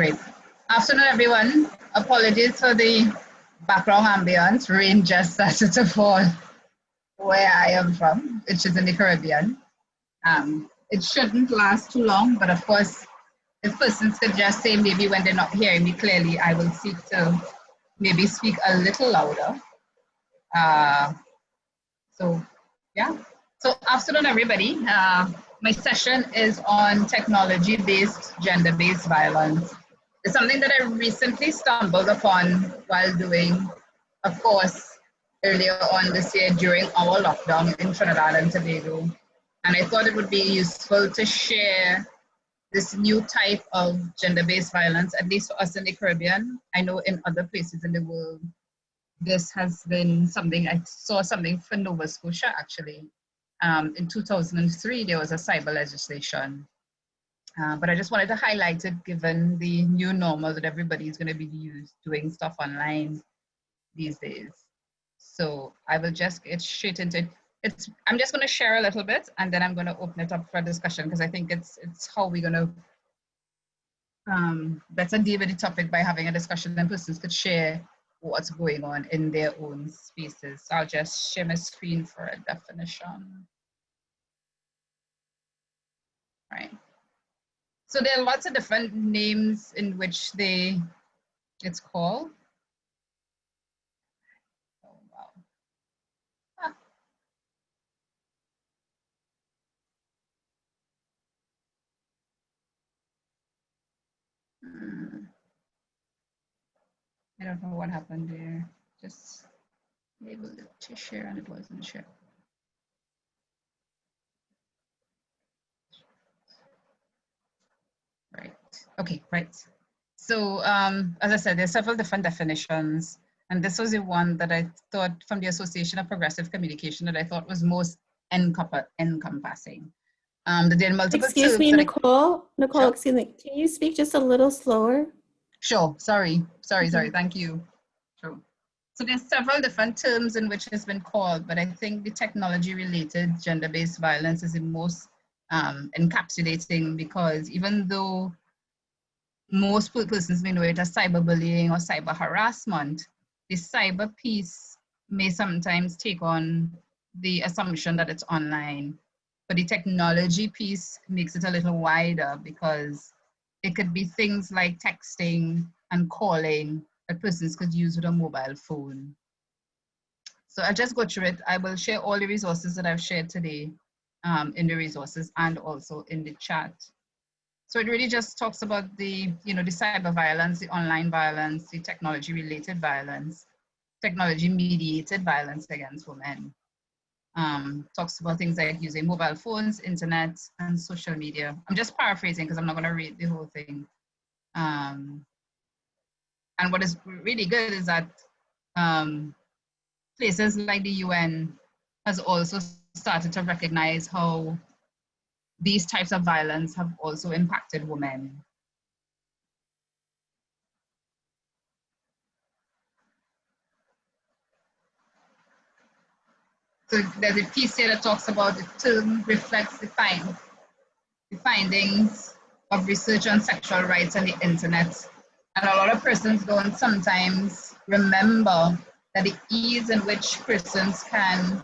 great. Afternoon, everyone. Apologies for the background ambience. Rain just started to fall where I am from, which is in the Caribbean. Um, it shouldn't last too long, but of course, if persons could just say maybe when they're not hearing me clearly, I will seek to maybe speak a little louder. Uh, so, yeah. So, afternoon, everybody. Uh, my session is on technology-based gender-based violence. It's something that I recently stumbled upon while doing a course earlier on this year during our lockdown in Trinidad and Tobago. And I thought it would be useful to share this new type of gender-based violence, at least for us in the Caribbean. I know in other places in the world, this has been something, I saw something for Nova Scotia actually, um, in 2003, there was a cyber legislation. Uh, but I just wanted to highlight it given the new normal that everybody is going to be used doing stuff online these days. So I will just get straight into it. It's, I'm just going to share a little bit and then I'm going to open it up for discussion because I think it's, it's how we're going to um, better deal with the topic by having a discussion and persons could share what's going on in their own spaces. So I'll just share my screen for a definition. Right. So there are lots of different names in which they it's called. Oh, wow. Hmm. I don't know what happened there. Just able to share and it wasn't shared. Right. Okay, right. So um, as I said, there's several different definitions. And this was the one that I thought from the Association of Progressive Communication that I thought was most encompassing. Um, there are multiple Excuse me, Nicole. Nicole, sure. excuse me. Can you speak just a little slower? Sure, sorry, sorry, sorry, mm-hmm. thank you. Sure. So there's several different terms in which it's been called, but I think the technology related gender-based violence is the most um, encapsulating because even though most persons may know it as cyberbullying or cyber harassment, the cyber piece may sometimes take on the assumption that it's online. But the technology piece makes it a little wider because it could be things like texting and calling that persons could use with a mobile phone. So I'll just go through it. I will share all the resources that I've shared today um, in the resources and also in the chat. So it really just talks about the, you know, the cyber violence, the online violence, the technology related violence, technology mediated violence against women um, talks about things like using mobile phones, internet, and social media. I'm just paraphrasing because I'm not going to read the whole thing. Um, and what is really good is that um, places like the UN has also started to recognize how these types of violence have also impacted women. So there's a piece here that talks about the term reflects the, find, the findings of research on sexual rights on the internet. And a lot of persons don't sometimes remember that the ease in which persons can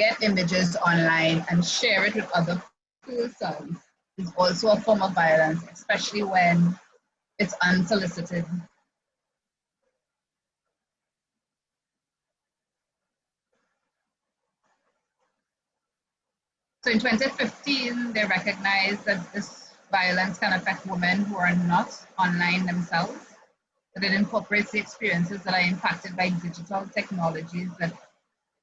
get images online and share it with other persons is also a form of violence, especially when it's unsolicited. So in 2015, they recognized that this violence can affect women who are not online themselves, that it incorporates the experiences that are impacted by digital technologies that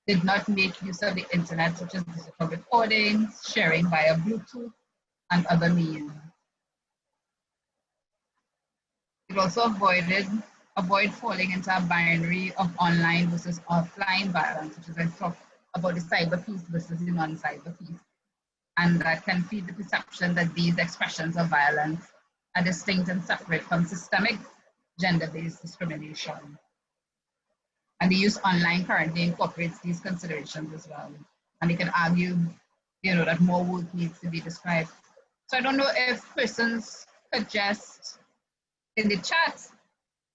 did not make use of the internet, such as digital recordings, sharing via Bluetooth, and other means. It also avoided avoid falling into a binary of online versus offline violence, which is I talked about the cyber piece versus the non-cyber piece and that can feed the perception that these expressions of violence are distinct and separate from systemic gender-based discrimination. And the use online currently incorporates these considerations as well. And they can argue, you know, that more work needs to be described. So I don't know if persons could just in the chat,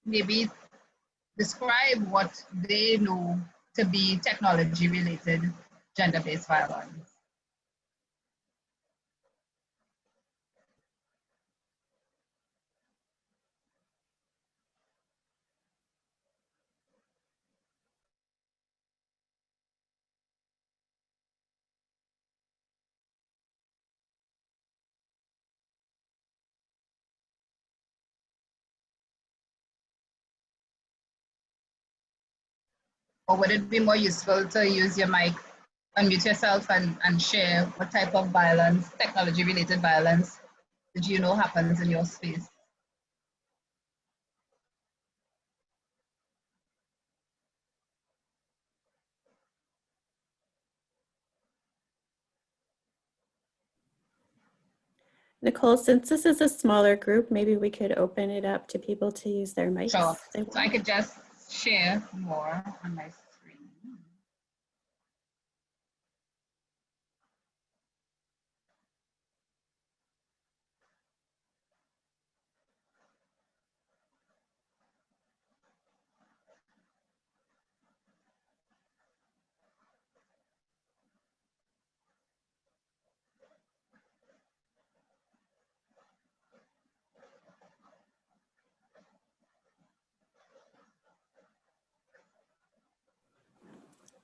maybe describe what they know to be technology related gender-based violence. Or would it be more useful to use your mic, unmute yourself and, and share what type of violence, technology related violence, did you know happens in your space? Nicole, since this is a smaller group, maybe we could open it up to people to use their mics. Sure. So I could just share more on my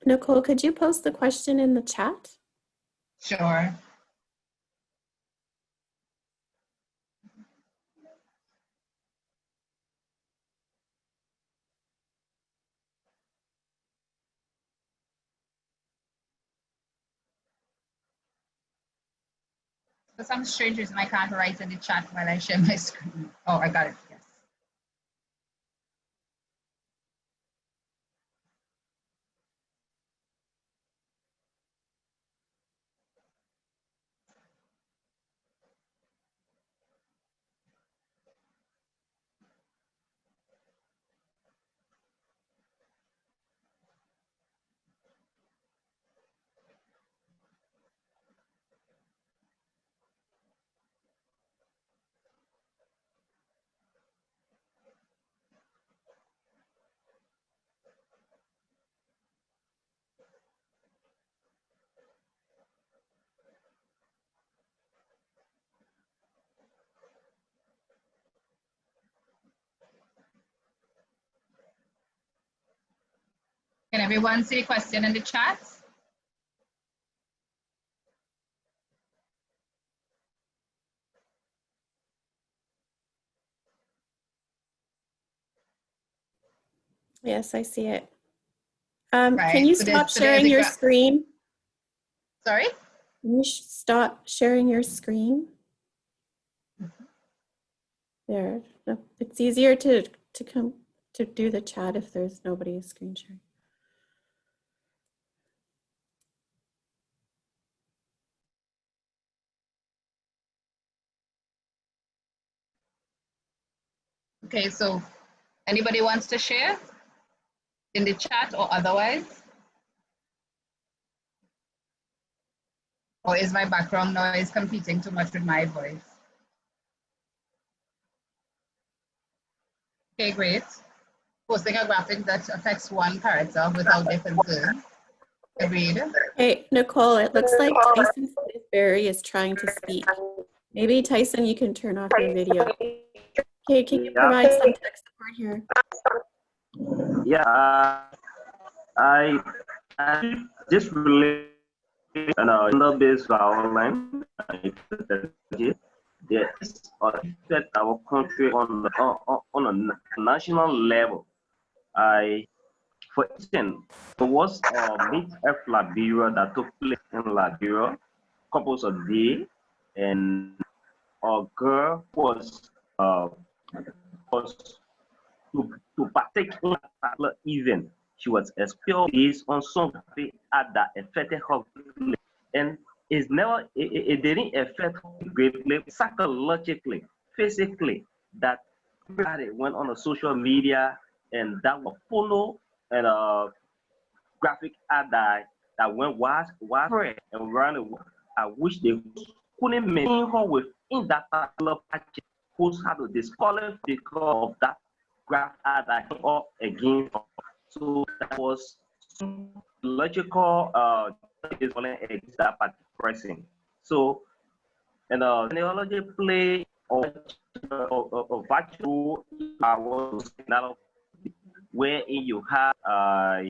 Nicole, could you post the question in the chat? Sure. For some strange reason, I can't write in the chat while I share my screen. Oh, I got it, yes. Can everyone see a question in the chat? Yes, I see it. Um, Right, can you so stop sharing your screen? Sorry? Can you sh- stop sharing your screen? There, no, it's easier to, to come, to do the chat if there's nobody screen sharing. Okay, so anybody wants to share in the chat or otherwise? Or is my background noise competing too much with my voice? Okay, great. Posting a graphic that affects one character without concern. Agreed. Hey, Nicole, it looks like Tyson Berry is trying to speak. Maybe Tyson, you can turn off your video. Okay, can you Yeah. provide some tech support here? Yeah, uh, I, I just related an uh, gender-based online. There is affect our country on the, on, on a national level. I, for instance, there was a meet F Liberia that took place in Liberia, couples of day, and a girl was uh, was to, to partake in a particular event. She was expelled based on something at that affected her greatly. And it's never, it, it- it didn't affect her greatly psychologically, physically, that everybody went on a social media and that was follow and uh graphic ad that, that went wide, widespread and ran away. I wish they couldn't maintain her within that particular package post had to disqualify because of that graph ad I up again. So that was logical uh is only that pressing. So and uh technology play or a virtual uh, where you have uh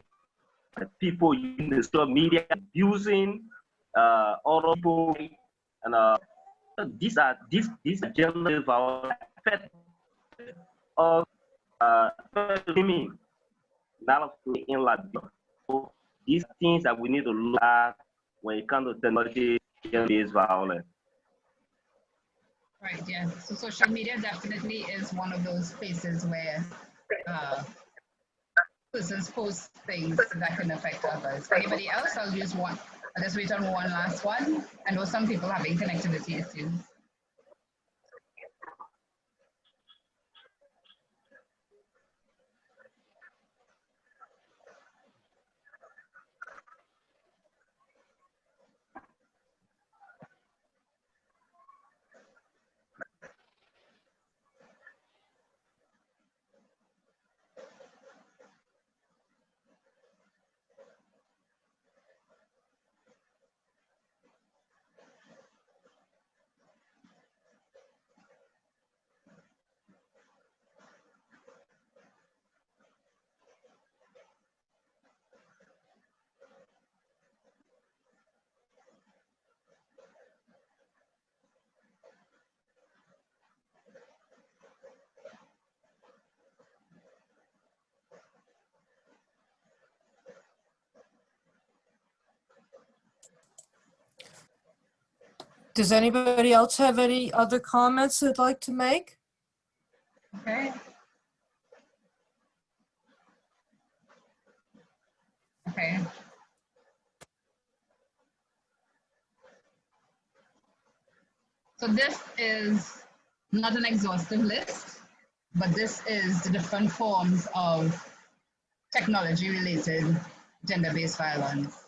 people in the social media abusing uh other people and uh these are these these generally our of uh me not in Latvia. So these things that we need to look at when it comes to technology based violence. Right, yeah. So social media definitely is one of those places where uh, persons post things that can affect others. Anybody else? I'll use one. I'll just wait on one last one. I know some people having connectivity issues. Does anybody else have any other comments they'd like to make? Okay. Okay. So this is not an exhaustive list, but this is the different forms of technology related gender-based violence.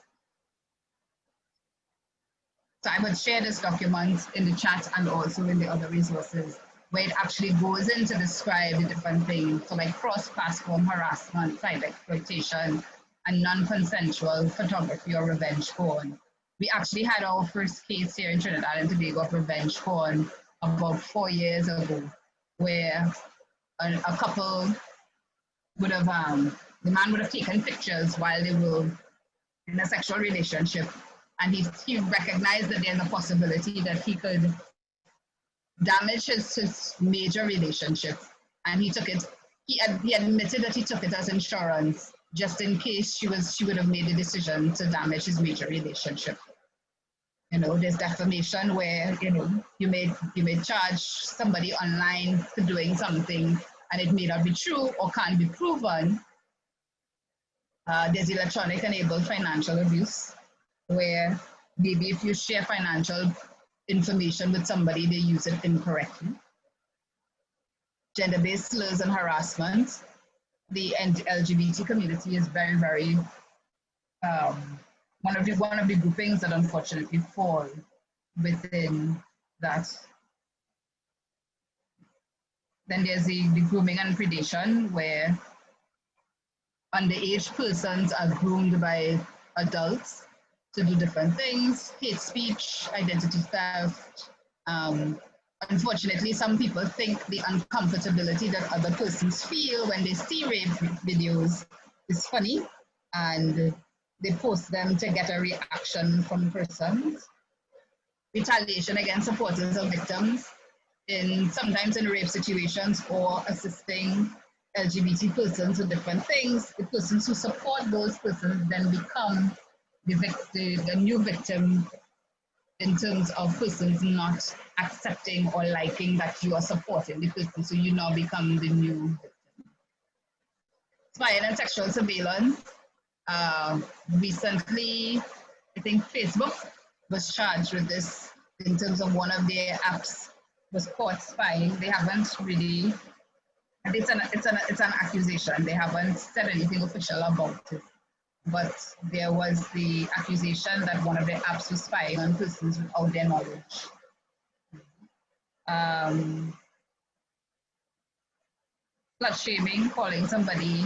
So I would share this document in the chat and also in the other resources where it actually goes into describe the different things. So like cross-platform harassment, cyber exploitation, and non-consensual photography or revenge porn. We actually had our first case here in Trinidad and Tobago of revenge porn about four years ago, where a, a couple would have, um, the man would have taken pictures while they were in a sexual relationship and he, he recognized that there's a possibility that he could damage his, his major relationship. And he took it, he, he admitted that he took it as insurance just in case she was she would have made a decision to damage his major relationship. You know, there's defamation where, you know, you may you may charge somebody online for doing something and it may not be true or can't be proven. Uh, there's electronic enabled financial abuse where maybe if you share financial information with somebody, they use it incorrectly. Gender-based slurs and harassment. The LGBT community is very, very um, one of the one of the groupings that unfortunately fall within that. Then there's the, the grooming and predation where underage persons are groomed by adults to do different things, hate speech, identity theft. Um, unfortunately, some people think the uncomfortability that other persons feel when they see rape videos is funny and they post them to get a reaction from persons. Retaliation against supporters of victims in sometimes in rape situations or assisting LGBT persons with different things. The persons who support those persons then become the, the, new victim in terms of persons not accepting or liking that you are supporting the person, so you now become the new victim. Spying and sexual surveillance. Uh, recently, I think Facebook was charged with this in terms of one of their apps was caught spying. They haven't really, it's an, it's an, it's an accusation. They haven't said anything official about it but there was the accusation that one of the apps was spying on persons without their knowledge. Um, slut shaming, calling somebody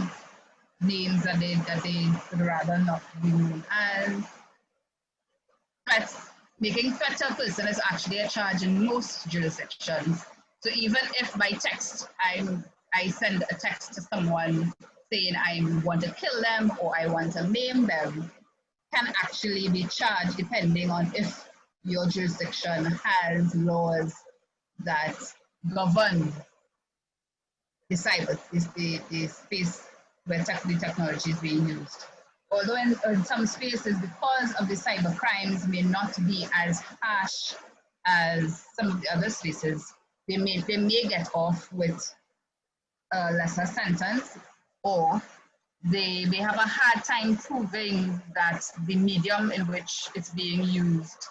names that they that they would rather not be known as. Threats, making threat to a person is actually a charge in most jurisdictions. So even if by text I'm I send a text to someone saying I want to kill them or I want to maim them, can actually be charged depending on if your jurisdiction has laws that govern the cyber, the, the space where tech, the technology is being used. Although in, in some spaces, because of the cyber crimes may not be as harsh as some of the other spaces, they may, they may get off with a lesser sentence or they may have a hard time proving that the medium in which it's being used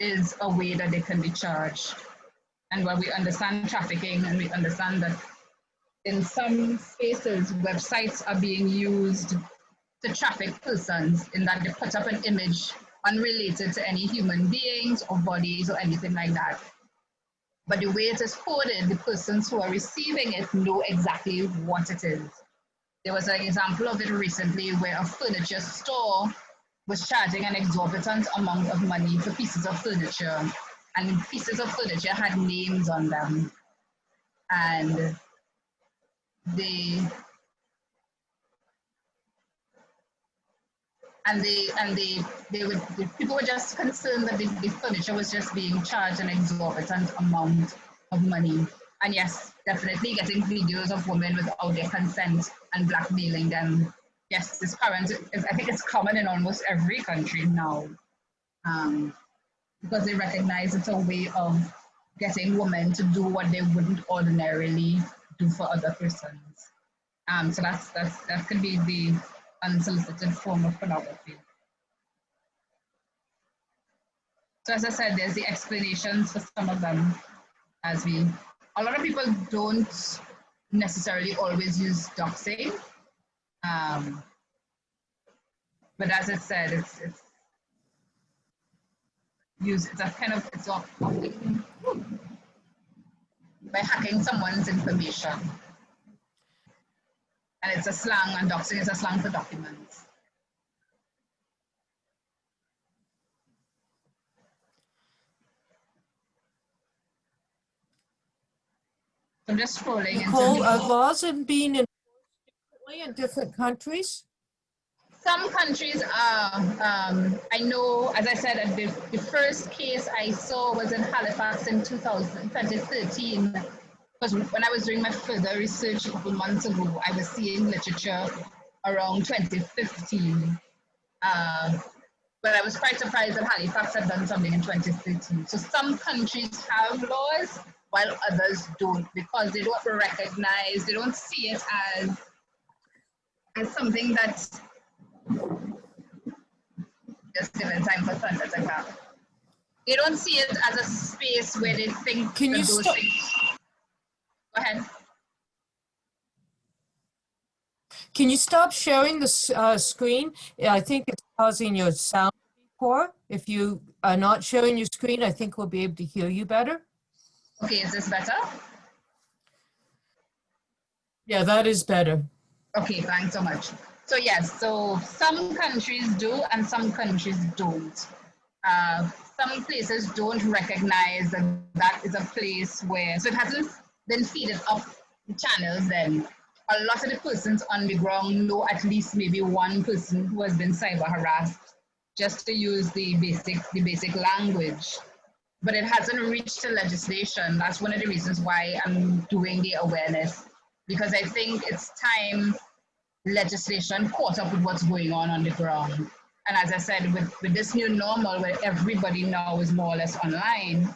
is a way that they can be charged. And while we understand trafficking and we understand that in some spaces, websites are being used to traffic persons in that they put up an image unrelated to any human beings or bodies or anything like that. But the way it is coded, the persons who are receiving it know exactly what it is. There was an example of it recently where a furniture store was charging an exorbitant amount of money for pieces of furniture. And pieces of furniture had names on them. And they and they and they they would the people were just concerned that the, the furniture was just being charged an exorbitant amount of money and yes definitely getting videos of women without their consent and blackmailing them. Yes it's current i think it's common in almost every country now. Um, because they recognize it's a way of getting women to do what they wouldn't ordinarily do for other persons. Um, so that's that's that could be the unsolicited form of pornography. So as I said, there's the explanations for some of them as we, a lot of people don't necessarily always use doxing. Um, but as I said, it's, it's use, it's a kind of, it's all by hacking someone's information. And it's a slang, and doxing is a slang for documents. I'm just scrolling. Nicole, are laws have been enforced differently in different countries? Some countries are, um, I know, as I said, the, the first case I saw was in Halifax in 2000, 2013. Because when I was doing my further research a couple months ago, I was seeing literature around 2015. Uh, but I was quite surprised that Halifax had done something in 2013. So some countries have laws while others don't because they don't recognize, they don't see it as, as something that just giving time for thunder to come. They don't see it as a space where they think Can you stop- things. Go ahead. Can you stop sharing the uh, screen? I think it's causing your sound to poor. If you are not sharing your screen, I think we'll be able to hear you better. Okay, is this better? Yeah, that is better. Okay, thanks so much. So yes, so some countries do and some countries don't. Uh, some places don't recognize that that is a place where, so it hasn't been feeded up the channels then. A lot of the persons on the ground know at least maybe one person who has been cyber harassed just to use the basic, the basic language. But it hasn't reached the legislation. That's one of the reasons why I'm doing the awareness because I think it's time legislation caught up with what's going on on the ground. And as I said, with, with this new normal where everybody now is more or less online,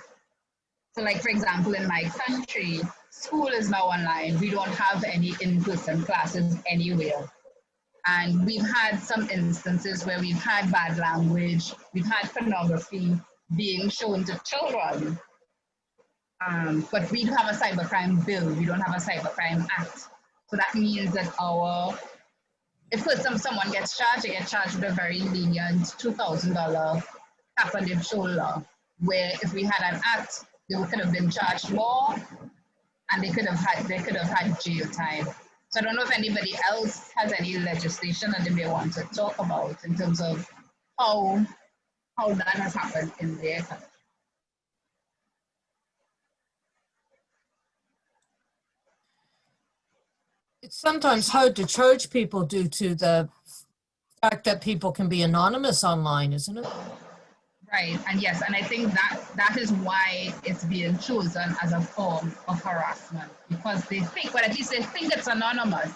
so like for example, in my country, school is now online. We don't have any in-person classes anywhere. And we've had some instances where we've had bad language, we've had pornography being shown to children. Um, but we don't have a cybercrime bill, we don't have a cybercrime act. So that means that our, if some, someone gets charged, they get charged with a very lenient $2,000 tap on the shoulder, where if we had an act, they could have been charged more, and they could have had they could have had jail time. So I don't know if anybody else has any legislation that they may want to talk about in terms of how how that has happened in their country. It's sometimes hard to charge people due to the fact that people can be anonymous online, isn't it? Right, and yes, and I think that that is why it's being chosen as a form of harassment because they think, well, at least they think it's anonymous,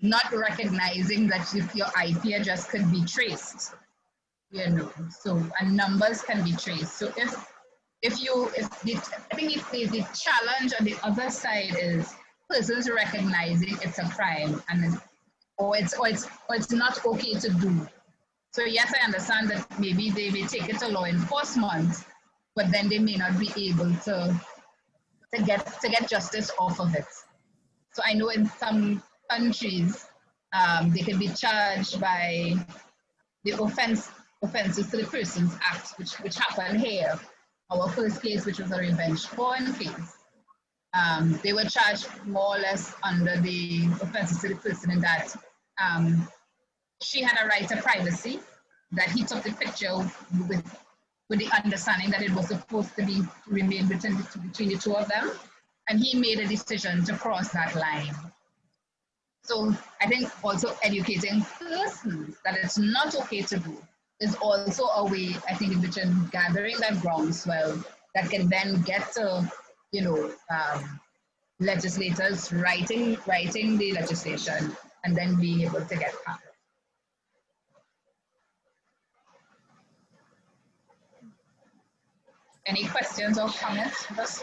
not recognizing that if your IP address could be traced, you know, so and numbers can be traced. So if if you if the, I think if the, the challenge on the other side is persons recognizing it's a crime and or it's or it's or it's not okay to do so yes, I understand that maybe they may take it to law enforcement, but then they may not be able to to get to get justice off of it. So I know in some countries um, they can be charged by the offense offenses to the Persons Act, which which happened here. Our first case, which was a revenge porn case. Um, they were charged more or less under the offenses to the person in that um, she had a right to privacy, that he took the picture with, with the understanding that it was supposed to be remain between between the two of them. And he made a decision to cross that line. So I think also educating persons that it's not okay to do is also a way, I think, in which in gathering that groundswell that can then get to, you know, um, legislators writing writing the legislation and then being able to get passed. Any questions or comments thus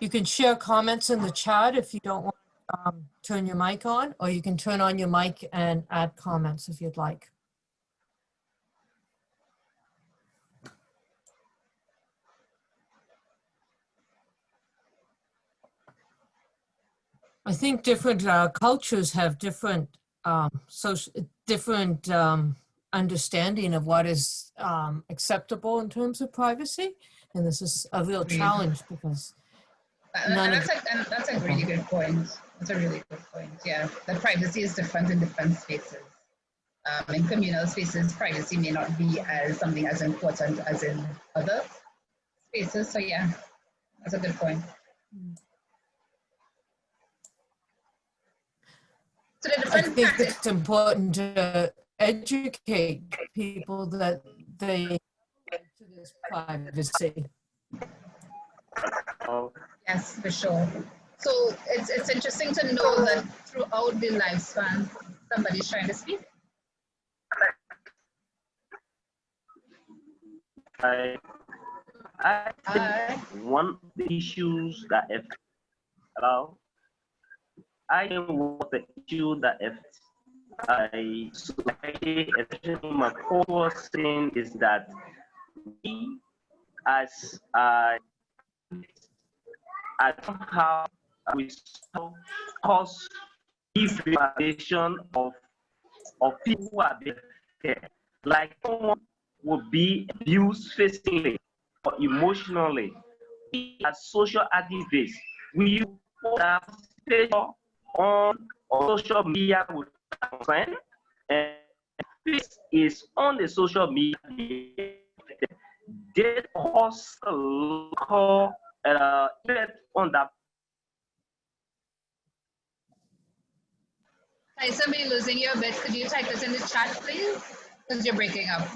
You can share comments in the chat if you don't want to um, turn your mic on, or you can turn on your mic and add comments if you'd like. I think different uh, cultures have different um, social, different um, understanding of what is um, acceptable in terms of privacy. And this is a real challenge because And and that's a, and that's a really good point. That's a really good point. Yeah, the privacy is different in different spaces. Um, in communal spaces, privacy may not be as something as important as in other spaces. So yeah, that's a good point. So the I think tactics, it's important to educate people that they to this privacy. Oh, yes, for sure. So it's it's interesting to know that throughout the lifespan, somebody's trying to speak. I, I think Uh, one of the issues that if hello, I think one of the issue that if I society, especially my core thing is that we as uh, I somehow we somehow cause deprivation of of people who are there. Like someone would be abused physically or emotionally. We as social activists, we put on social media with our and this is on the social media. They cause a local uh, effect on that Tyson, we're losing you a bit. Could you type this in the chat, please? Because you're breaking up.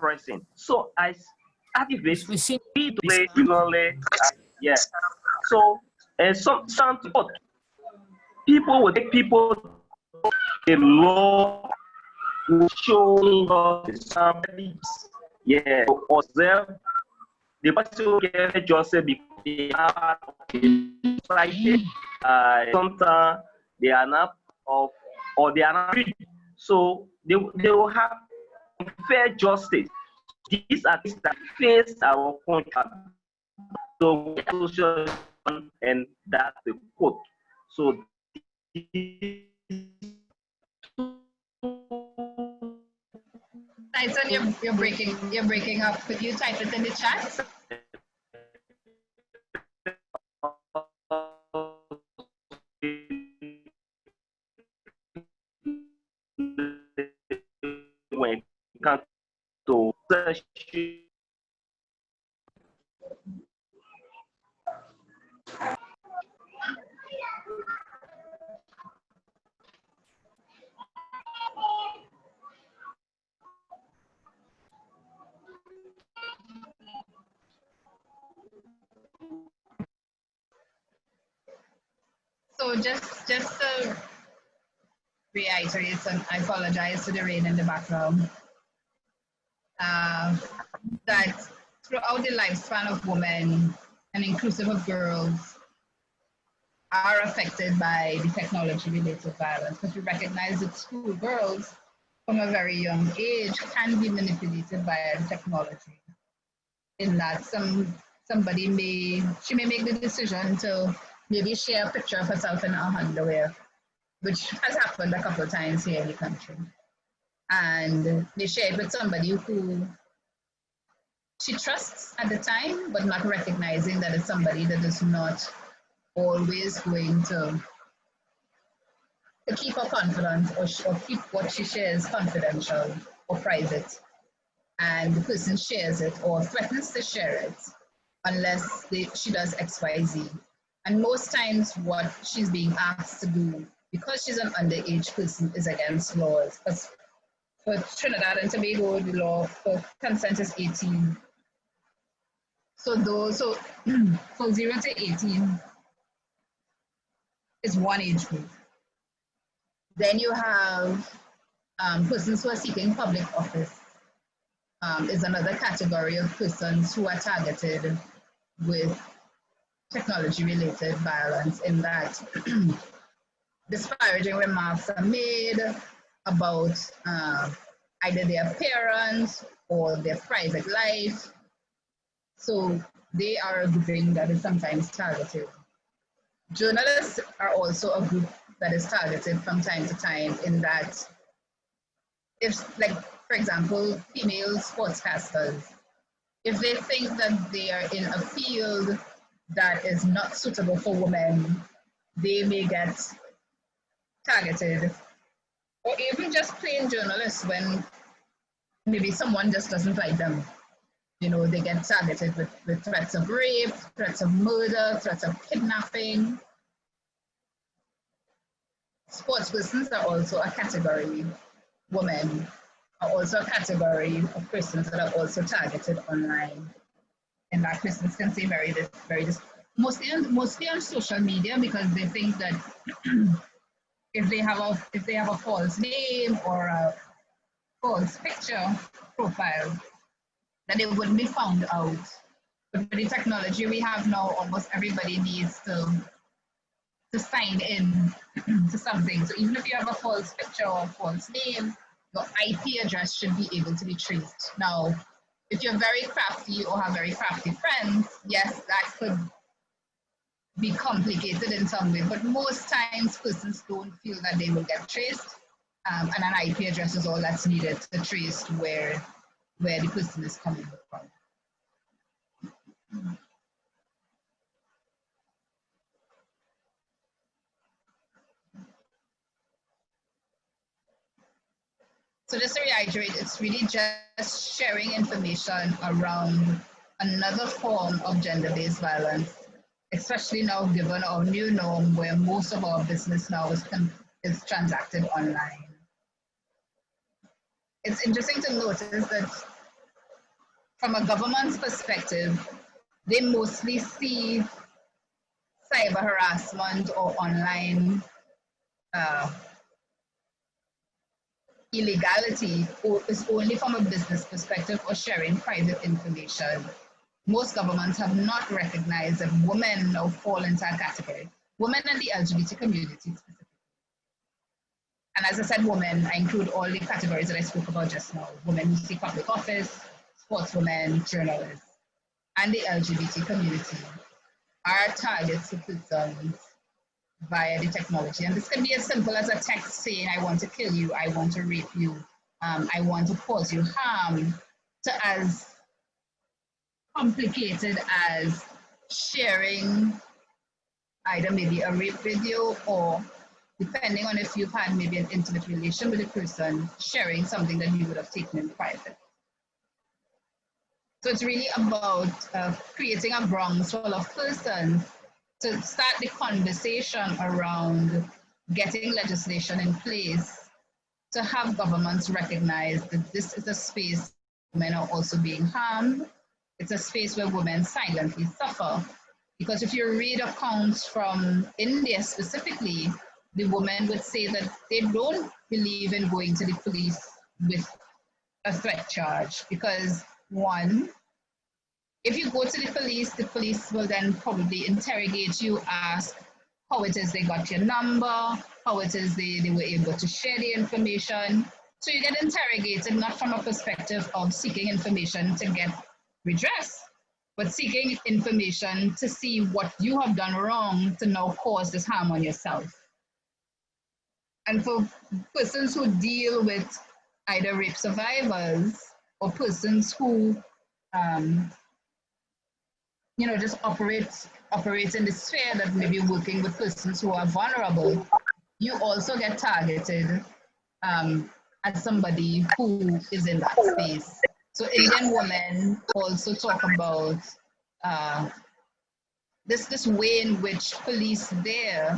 person. So as activists, We see we play similarly. Uh, yes. So and some some people people will take people the law will show us somebody yeah observe the person get justice because they are society. Uh, sometimes they are not of or they are not free. So they, they will have fair justice. These are things that face our contract. So social and that's the quote. So Tyson, you're, you're breaking you're breaking up. Could you type it in the chat? when background. Uh, that throughout the lifespan of women and inclusive of girls are affected by the technology related violence. Because we recognize that school girls from a very young age can be manipulated by technology. In that some somebody may she may make the decision to maybe share a picture of herself in her underwear which has happened a couple of times here in the country and they share it with somebody who she trusts at the time, but not recognizing that it's somebody that is not always going to, to keep her confident or, or keep what she shares confidential or private. And the person shares it or threatens to share it unless they, she does X, Y, Z. And most times, what she's being asked to do, because she's an underage person, is against laws. Because for Trinidad and Tobago, the law for consent is 18. So those, so for zero to 18 is one age group. Then you have um, persons who are seeking public office um, is another category of persons who are targeted with technology related violence in that disparaging remarks are made about uh, either their parents or their private life. So they are a grouping that is sometimes targeted. Journalists are also a group that is targeted from time to time in that if like for example female sportscasters if they think that they are in a field that is not suitable for women they may get targeted or even just plain journalists when maybe someone just doesn't like them. You know they get targeted with, with threats of rape threats of murder threats of kidnapping. Sports persons are also a category. Women are also a category of persons that are also targeted online. And that persons can say very, very, mostly on, mostly on social media because they think that if they have a if they have a false name or a false picture profile, that they wouldn't be found out. But with the technology we have now, almost everybody needs to to sign in to something. So even if you have a false picture or false name, your IP address should be able to be traced. Now, if you're very crafty or have very crafty friends, yes, that could be complicated in some way, but most times persons don't feel that they will get traced. Um, and an IP address is all that's needed to trace where, where the person is coming from. So just to reiterate, it's really just sharing information around another form of gender-based violence, especially now given our new norm where most of our business now is, is transacted online. It's interesting to notice that from a government's perspective, they mostly see cyber harassment or online uh, illegality is only from a business perspective or sharing private information. Most governments have not recognized that women now fall into a category. Women and the LGBT community specifically. And as I said, women, I include all the categories that I spoke about just now. Women who seek public office, sportswomen, journalists, and the LGBT community are targets to persons via the technology. And this can be as simple as a text saying, I want to kill you, I want to rape you, um, I want to cause you harm, to as complicated as sharing either maybe a rape video or depending on if you've had maybe an intimate relation with a person, sharing something that you would have taken in private. So it's really about uh, creating a groundswell of persons to start the conversation around getting legislation in place to have governments recognize that this is a space women are also being harmed. It's a space where women silently suffer. Because if you read accounts from India specifically, the women would say that they don't believe in going to the police with a threat charge because one, if you go to the police, the police will then probably interrogate you, ask how it is they got your number, how it is they, they were able to share the information. So you get interrogated not from a perspective of seeking information to get redress, but seeking information to see what you have done wrong to now cause this harm on yourself. And for persons who deal with either rape survivors or persons who um, you know, just operate, operate in the sphere that maybe working with persons who are vulnerable, you also get targeted um, as somebody who is in that space. So Indian women also talk about uh, this this way in which police there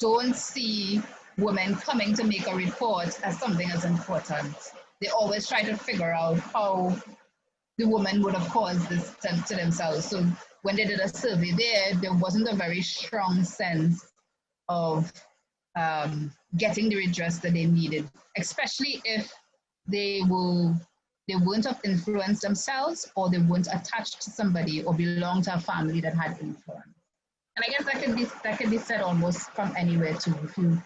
don't see women coming to make a report as something as important. They always try to figure out how the woman would have caused this to, to themselves. So when they did a survey there, there wasn't a very strong sense of um, getting the redress that they needed, especially if they will they weren't have influenced themselves or they weren't attached to somebody or belong to a family that had influence. And I guess that could be that could be said almost from anywhere too. If you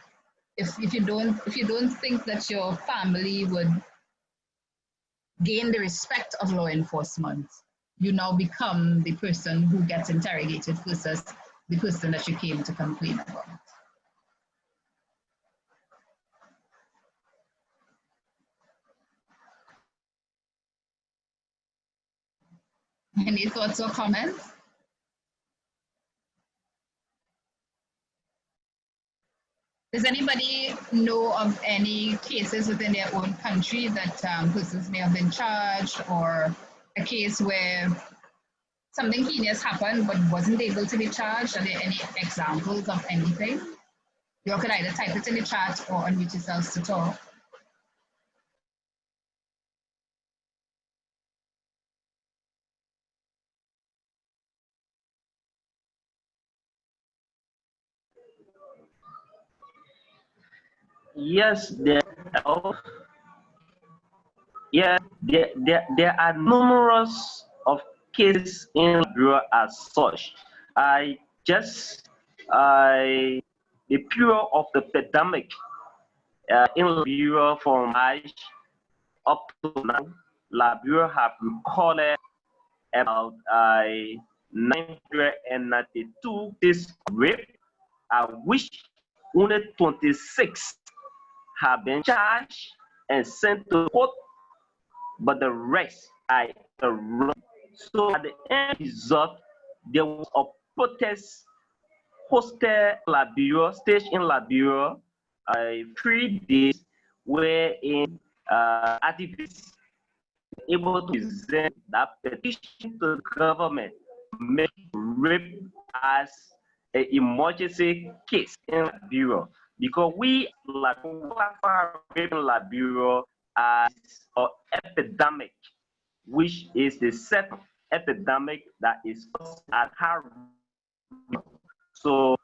if if you don't if you don't think that your family would gain the respect of law enforcement, you now become the person who gets interrogated versus the person that you came to complain about. Any thoughts or comments? Does anybody know of any cases within their own country that um, persons may have been charged or a case where something heinous happened but wasn't able to be charged? Are there any examples of anything? You could either type it in the chat or unmute yourselves to talk. Yes, there are. Yeah, there, there, there are numerous of cases in Bureau as such. I just, I, the period of the pandemic uh, in Liberia from March up to now, Liberia have recorded about uh, 992 cases rape, uh, which only 26 have been charged and sent to court, but the rest are arrested. So at the end result, there was a protest hosted Liberia, staged in Liberia, uh, three days, wherein uh, activists able to present that petition to the government, make rape as an emergency case in Liberia because we like Liberia as an epidemic, which is the second epidemic that is at high So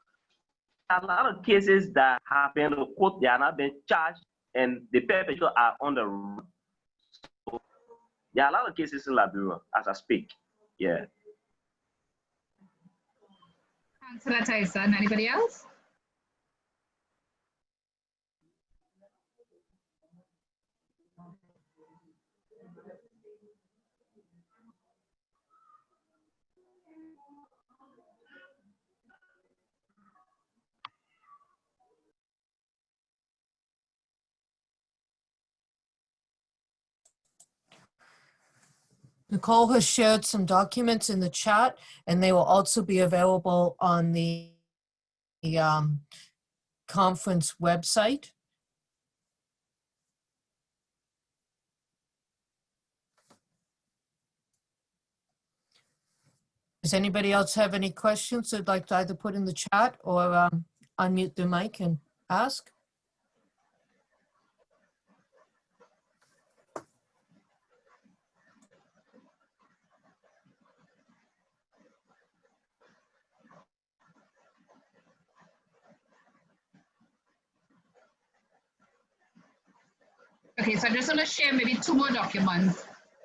a lot of cases that have been quote they are not being charged and the perpetrators are on the run. So there are a lot of cases in Liberia as I speak. Yeah. Tyson, anybody else? Nicole has shared some documents in the chat and they will also be available on the, the um, conference website. Does anybody else have any questions they'd like to either put in the chat or um, unmute their mic and ask? Okay, so I just want to share maybe two more documents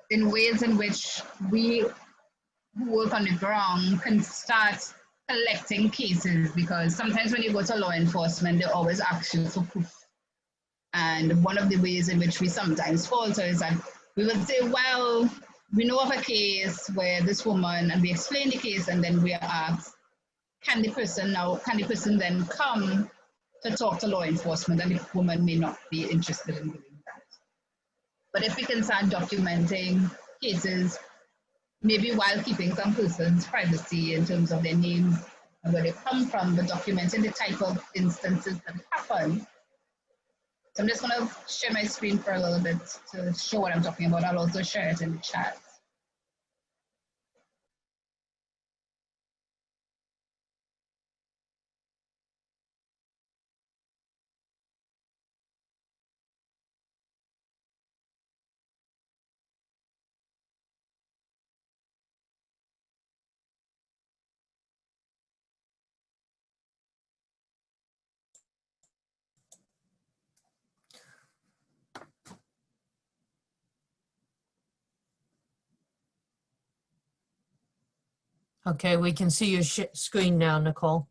in ways in which we who work on the ground can start collecting cases because sometimes when you go to law enforcement, they always ask you for proof. And one of the ways in which we sometimes falter is that we would say, well, we know of a case where this woman, and we explain the case, and then we are asked, can the person now, can the person then come to talk to law enforcement? And the woman may not be interested in doing. But if we can start documenting cases maybe while keeping some person's privacy in terms of their names and where they come from, the but documenting the type of instances that happen. So I'm just gonna share my screen for a little bit to show what I'm talking about. I'll also share it in the chat. Okay, we can see your screen now, Nicole.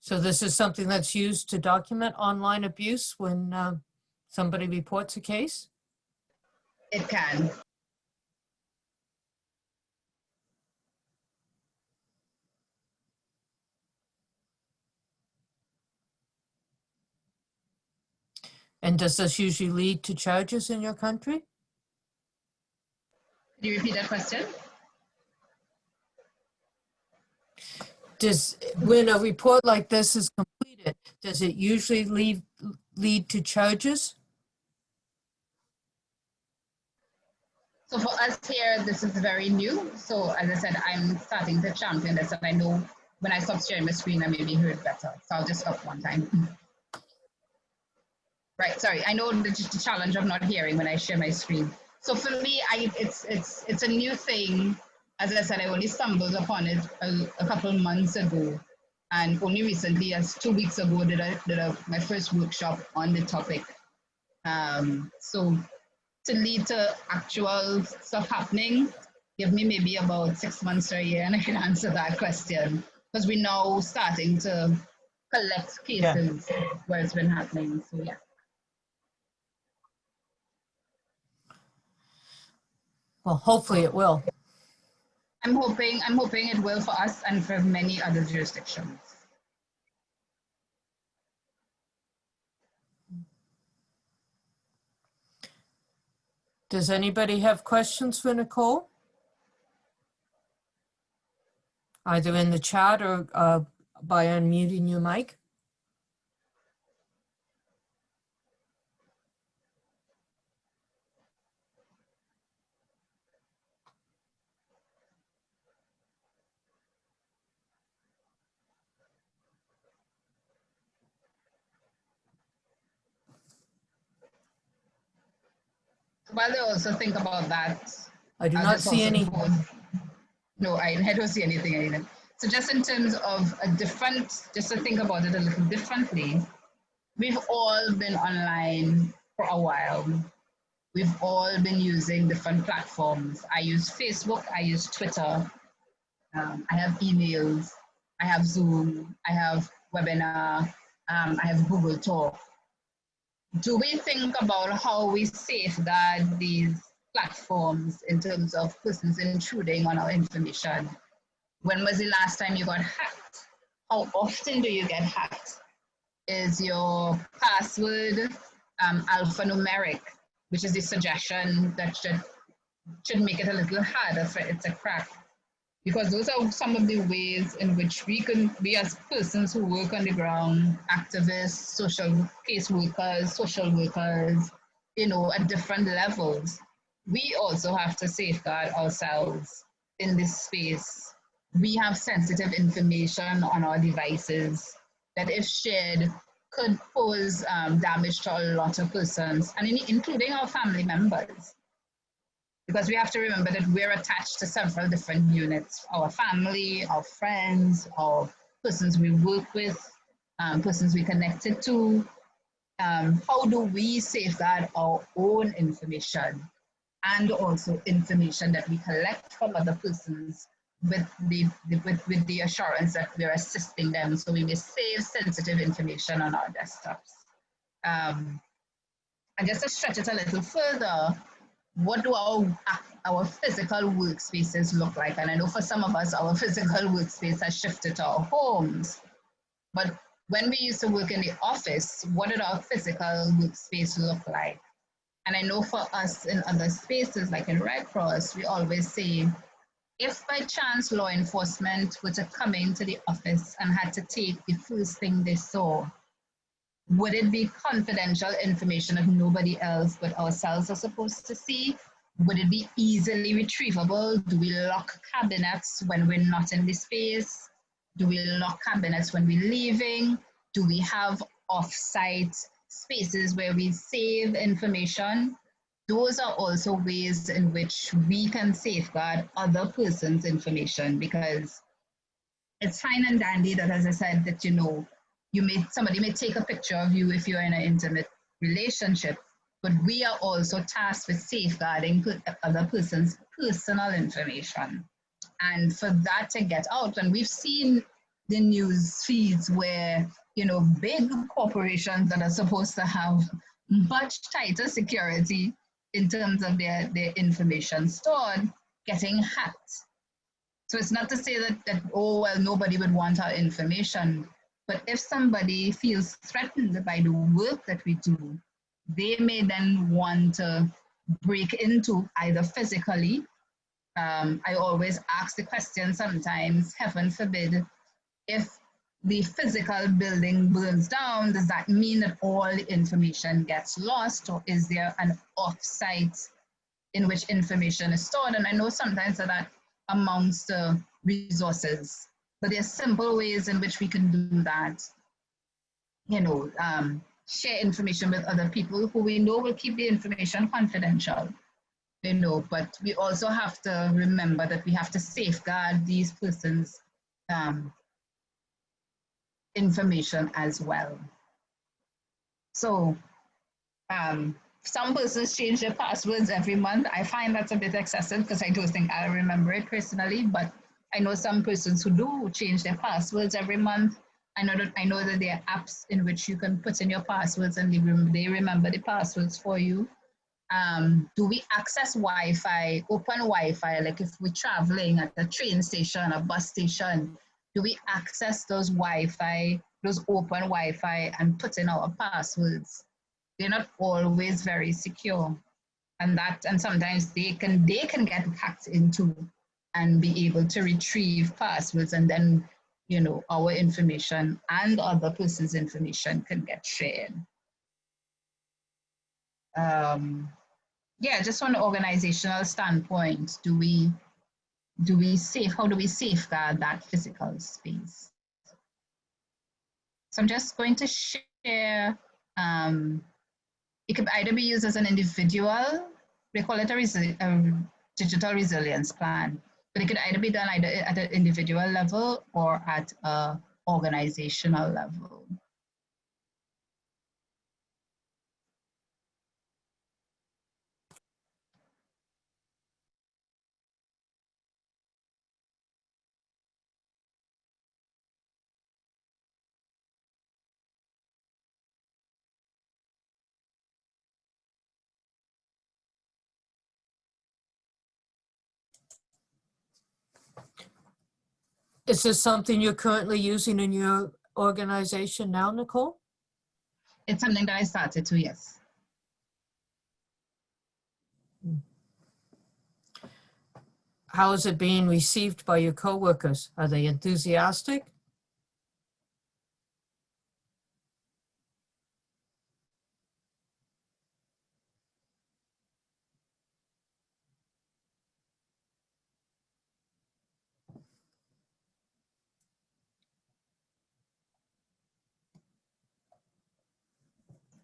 So this is something that's used to document online abuse when uh, somebody reports a case? It can. And does this usually lead to charges in your country? Can you repeat that question? Does, when a report like this is completed, does it usually lead, lead to charges? So for us here, this is very new. So as I said, I'm starting to champion this and I know when I stop sharing my screen, I may be heard better. So I'll just stop one time. Right, sorry, I know the, the challenge of not hearing when I share my screen. So for me, I, it's, it's, it's a new thing. As I said, I only stumbled upon it a, a couple months ago. And only recently, as two weeks ago, did I did a, my first workshop on the topic. Um, so to lead to actual stuff happening, give me maybe about six months or a year and I can answer that question. Because we're now starting to collect cases where it's been happening, so yeah. Well, hopefully it will. I'm hoping, I'm hoping it will for us and for many other jurisdictions. Does anybody have questions for Nicole? Either in the chat or uh, by unmuting your mic? While they also think about that. I do not see any. No, I, I don't see anything either. So just in terms of a different, just to think about it a little differently, we've all been online for a while. We've all been using different platforms. I use Facebook, I use Twitter, um, I have emails, I have Zoom, I have webinar, um, I have Google Talk. Do we think about how we safeguard these platforms in terms of persons intruding on our information? when was the last time you got hacked? How often do you get hacked? Is your password um, alphanumeric, which is the suggestion that should, should make it a little harder for it to crack? Because those are some of the ways in which we can, we as persons who work on the ground, activists, social case workers, social workers, you know, at different levels, we also have to safeguard ourselves in this space. We have sensitive information on our devices that if shared could pose um, damage to a lot of persons, and in, including our family members. Because we have to remember that we're attached to several different units, our family, our friends, our persons we work with, um, persons we connected to. Um, how do we safeguard our own information and also information that we collect from other persons with the, the, with, with the assurance that we're assisting them so we may save sensitive information on our desktops. Um, and just to stretch it a little further, what do our, ah, our physical workspaces look like? And I know for some of us, our physical workspace has shifted to our homes. But when we used to work in the office, what did our physical workspace look like? And I know for us in other spaces, like in Red Cross, we always say, if by chance law enforcement were to come into the office and had to take the first thing they saw, would it be confidential information that nobody else but ourselves are supposed to see? Would it be easily retrievable? Do we lock cabinets when we're not in the space? Do we lock cabinets when we're leaving? Do we have off-site spaces where we save information, those are also ways in which we can safeguard other person's information because it's fine and dandy that, as I said, that you know, you may somebody may take a picture of you if you're in an intimate relationship, but we are also tasked with safeguarding other person's personal information. And for that to get out, and we've seen the news feeds where you know, big corporations that are supposed to have much tighter security in terms of their, their information stored getting hacked. So it's not to say that, that, oh, well, nobody would want our information, but if somebody feels threatened by the work that we do, they may then want to break into either physically. Um, I always ask the question sometimes, heaven forbid, if the physical building burns down, does that mean that all the information gets lost or is there an offsite in which information is stored? And I know sometimes that, amounts to resources, but there's simple ways in which we can do that. You know, um, share information with other people who we know will keep the information confidential. You know, but we also have to remember that we have to safeguard these persons um, information as well. So um, some persons change their passwords every month. I find that's a bit excessive because I don't think I remember it personally, but I know some persons who do change their passwords every month. I know that I know that there are apps in which you can put in your passwords and they, remember the passwords for you. Um, do we access Wi-Fi, open Wi-Fi, like if we're traveling at a train station, a bus station, do we access those Wi-Fi, those open Wi-Fi and put in our passwords? They're not always very secure. And that, and sometimes they can, they can get hacked into and be able to retrieve passwords and then, you know, our information and other person's information can get shared. Um, yeah, just from an organizational standpoint, do we do we safe, how do we safeguard that physical space? So I'm just going to share, um, it could either be used as an individual, we call it a, a digital resilience plan, but it could either be done either at an individual level or at a organizational level. Is this something you're currently using in your organization now, Nicole? It's something that I started to, yes. How is it being received by your coworkers? Are they enthusiastic?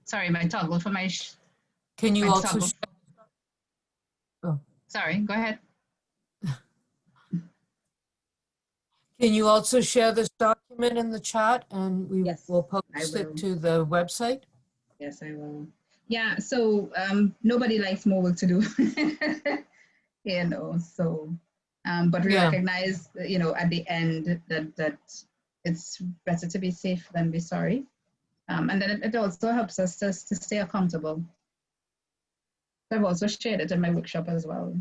Sorry, my toggle for my, Can you my also, toggle. Oh. Sorry, go ahead. can you also share this document in the chat and we Yes, will post will. it to the website? Yes, I will. Yeah, so um, nobody likes more work to do. you know, so, um, but we Yeah. recognize, you know, at the end that that it's better to be safe than be sorry. Um, and then it, also helps us to, to stay accountable. I've also shared it in my workshop as well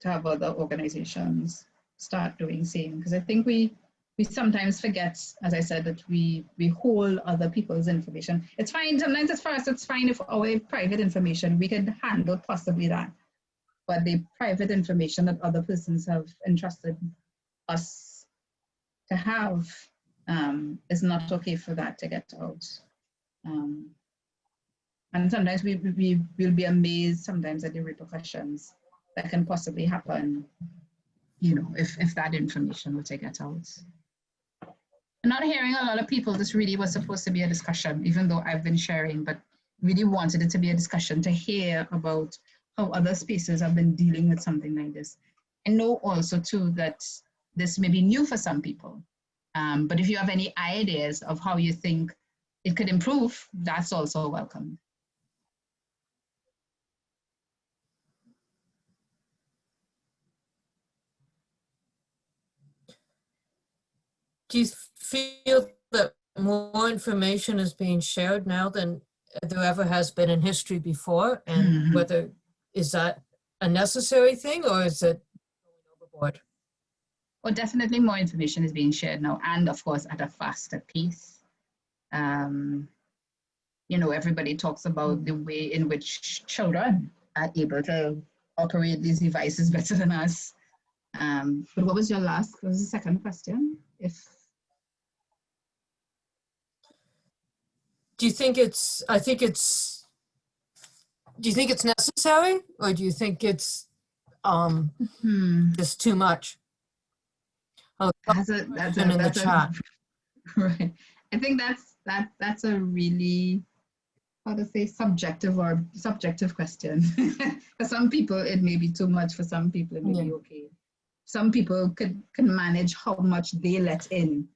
to have other organizations start doing same because I think we we sometimes forget, as I said, that we we hold other people's information. It's fine. Sometimes it's for us. It's fine if our private information we can handle possibly that, but the private information that other persons have entrusted us to have um, is not okay for that to get out. Um, and sometimes we we will be amazed sometimes at the repercussions that can possibly happen. You know, if if that information were to get out I'm not hearing a lot of people. This really was supposed to be a discussion, even though I've been sharing, but really wanted it to be a discussion to hear about how other spaces have been dealing with something like this. And know also too that this may be new for some people. Um, but if you have any ideas of how you think it could improve, that's also welcome. Do you feel that more information is being shared now than there ever has been in history before? And Mhm. whether, is that a necessary thing or is it going overboard? Well, definitely more information is being shared now, and of course at a faster pace. Um, you know, everybody talks about the way in which children are able to operate these devices better than us. Um, but what was your last? What was the second question? If Do you think it's, I think it's, do you think it's necessary or do you think it's um hmm, just too much? Oh, that's a that's a, in the that's a chat. right. I think that's that that's a really how to say subjective or subjective question. for some people, it may be too much. For some people, it may be okay. Some people could can manage how much they let in,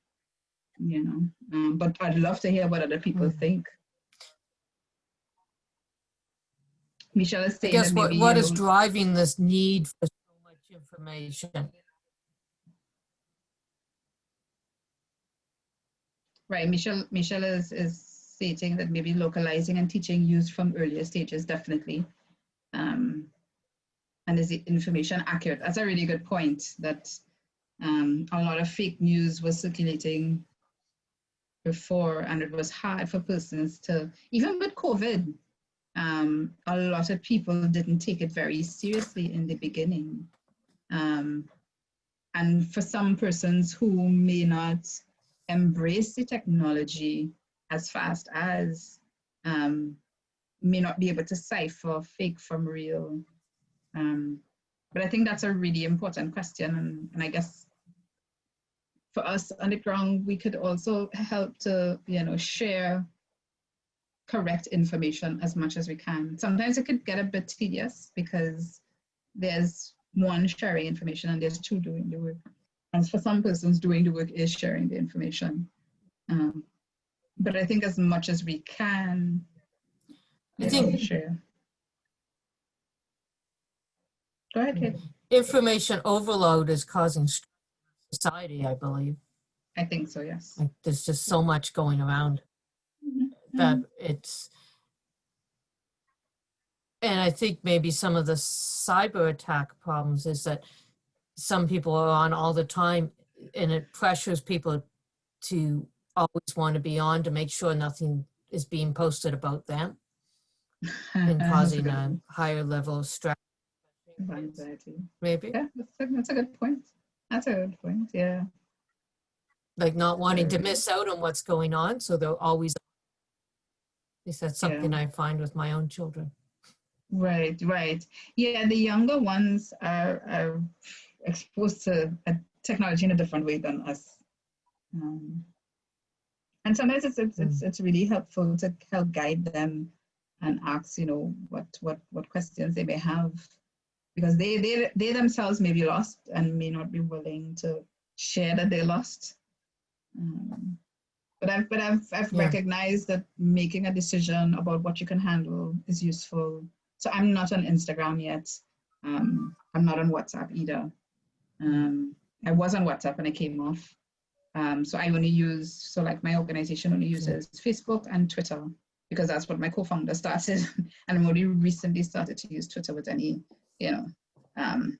you know. Um, but I'd love to hear what other people Mhm. think. Michelle is I saying guess that what, what is driving this need for so much information? Right, Michelle, Michelle is, is stating that maybe localizing and teaching used from earlier stages, definitely. Um, and is the information accurate? That's a really good point that um, a lot of fake news was circulating before and it was hard for persons to, even with COVID, um, a lot of people didn't take it very seriously in the beginning. Um, and for some persons who may not embrace the technology as fast as um, may not be able to cipher fake from real. Um, but I think that's a really important question. And, and I guess for us on the ground, we could also help to, you know, share correct information as much as we can. Sometimes it could get a bit tedious because there's one sharing information and there's two doing the work. And for some persons, doing the work is sharing the information. Um, but I think as much as we can, I think- share. Go ahead, Kate. Information overload is causing society, I believe. I think so, yes. Like, there's just so much going around that it's, and I think maybe some of the cyber attack problems is that some people are on all the time. and it pressures people to always want to be on to make sure nothing is being posted about them and causing a higher level of stress, Anxiety. maybe, Yeah, that's a, that's a good point. That's a good point, yeah. like not wanting to miss out on what's going on, so they're always. At least that's Yeah. something I find with my own children. Right, right. Yeah, the younger ones are, are exposed to technology in a different way than us. Um, and sometimes it's, it's, it's, it's really helpful to help guide them and ask, you know, what, what, what questions they may have. Because they, they, they themselves may be lost and may not be willing to share that they're lost. Um, but I've, but I've, I've Yeah. recognized that making a decision about what you can handle is useful. So I'm not on Instagram yet. Um, I'm not on WhatsApp either. Um, I was on WhatsApp and I came off. Um, so I only use, so like my organization only uses Facebook and Twitter because that's what my co-founder started. and I'm only recently started to use Twitter with any, you know, um,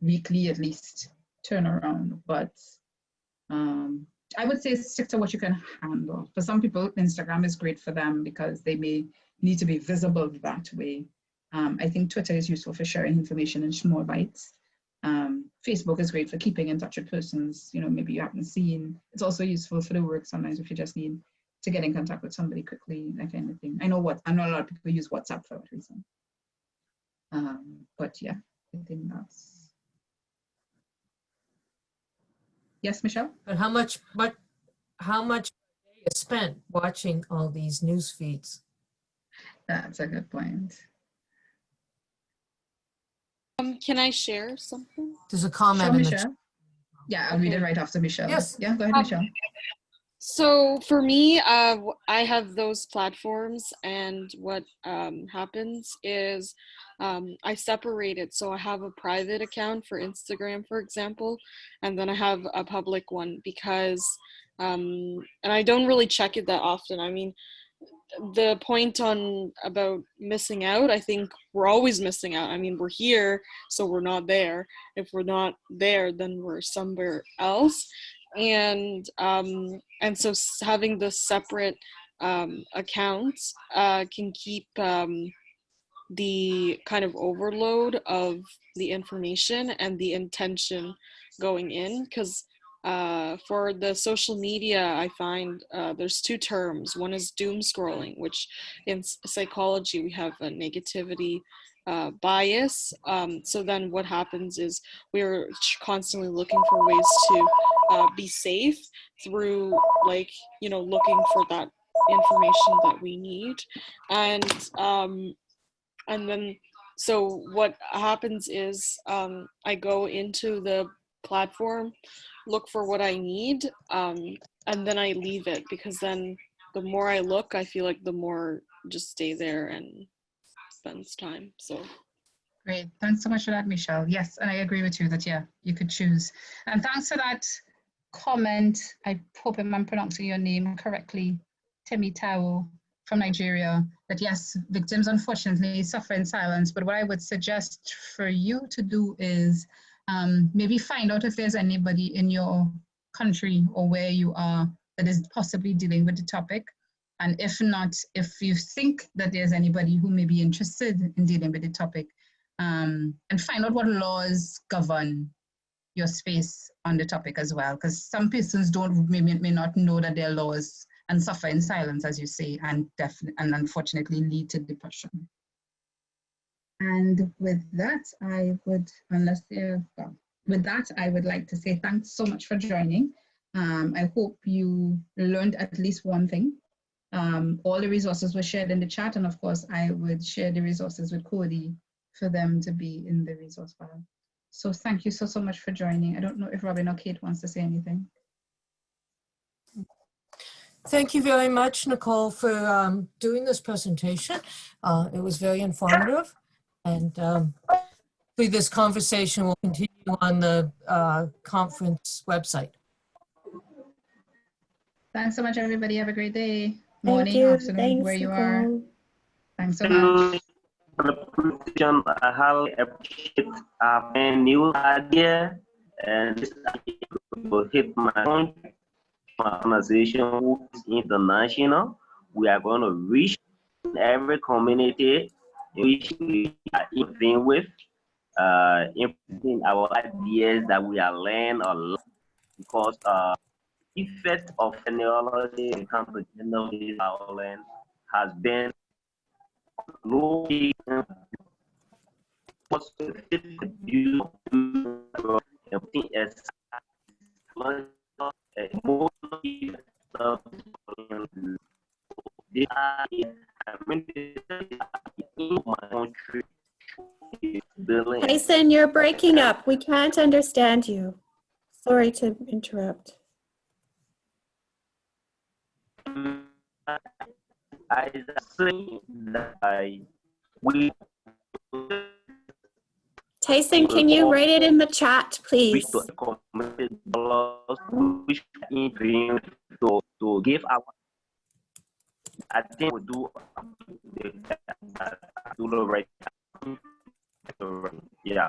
weekly at least turnaround. But um, I would say stick to what you can handle. For some people, Instagram is great for them because they may need to be visible that way. Um, I think Twitter is useful for sharing information in small bites. Um, Facebook is great for keeping in touch with persons, you know, maybe you haven't seen. It's also useful for the work sometimes if you just need to get in contact with somebody quickly, that kind of thing. I know what I know a lot of people use WhatsApp for that reason. Um, but yeah, I think that's yes, Michelle. But how much, but how much is spent watching all these news feeds? That's a good point. Um, can I share something? There's a Sure, comment in the chat. Yeah, I'll read it right after Michelle. Yes. Yeah, go ahead, Um, Michelle. So for me, uh, w- I have those platforms, and what um, happens is um, I separate it. So I have a private account for Instagram, for example, and then I have a public one because, um, and I don't really check it that often. I mean, the point on about missing out, I think we're always missing out. I mean, we're here, so we're not there. If we're not there, then we're somewhere else and um, and so having the separate um, accounts uh, can keep um, the kind of overload of the information and the intention going in because uh, for the social media i find uh, there's two terms. One is doom scrolling which in psychology we have a negativity uh, bias. Um, so then what happens is we're constantly looking for ways to uh, be safe through like you know looking for that information that we need. And um and then so what happens is um i go into the platform look for what i need um and then i leave it because then the more i look i feel like the more just stay there and spends time so Great. Thanks so much for that, Michelle. Yes, and I agree with you that, yeah, you could choose. And thanks for that comment. I hope I'm pronouncing your name correctly. Temi Tao from Nigeria. That yes, victims unfortunately suffer in silence. But what I would suggest for you to do is um, maybe find out if there's anybody in your country or where you are that is possibly dealing with the topic. And if not, if you think that there's anybody who may be interested in dealing with the topic, um, and find out what laws govern your space on the topic as well, because some persons don't may, may not know that there are laws and suffer in silence, as you say, and definitely and unfortunately lead to depression. And with that, I would, unless well, with that, I would like to say thanks so much for joining. Um, I hope you learned at least one thing. Um, all the resources were shared in the chat, and of course, I would share the resources with Cody for them to be in the resource file. So thank you so, so much for joining. I don't know if Robin or Kate wants to say anything. Thank you very much, Nicole, for um, doing this presentation. Uh, It was very informative. And um, this conversation will continue on the uh, conference website. Thanks so much, everybody. Have a great day. Thank Morning, you. afternoon, Thanks, where you are. Thanks so much. For the presentation, I highly appreciate our new idea and this will hit my own organization who is international. We are going to reach every community in which we are in with, uh, implementing our ideas that we are learning or learn because uh, effect of technology in terms of gender-based violence has been low Tyson, you're breaking up. We can't understand you. Sorry to interrupt. I say that I we Tyson, can you write it in the chat, please? to give our I think we do the right now. Yeah.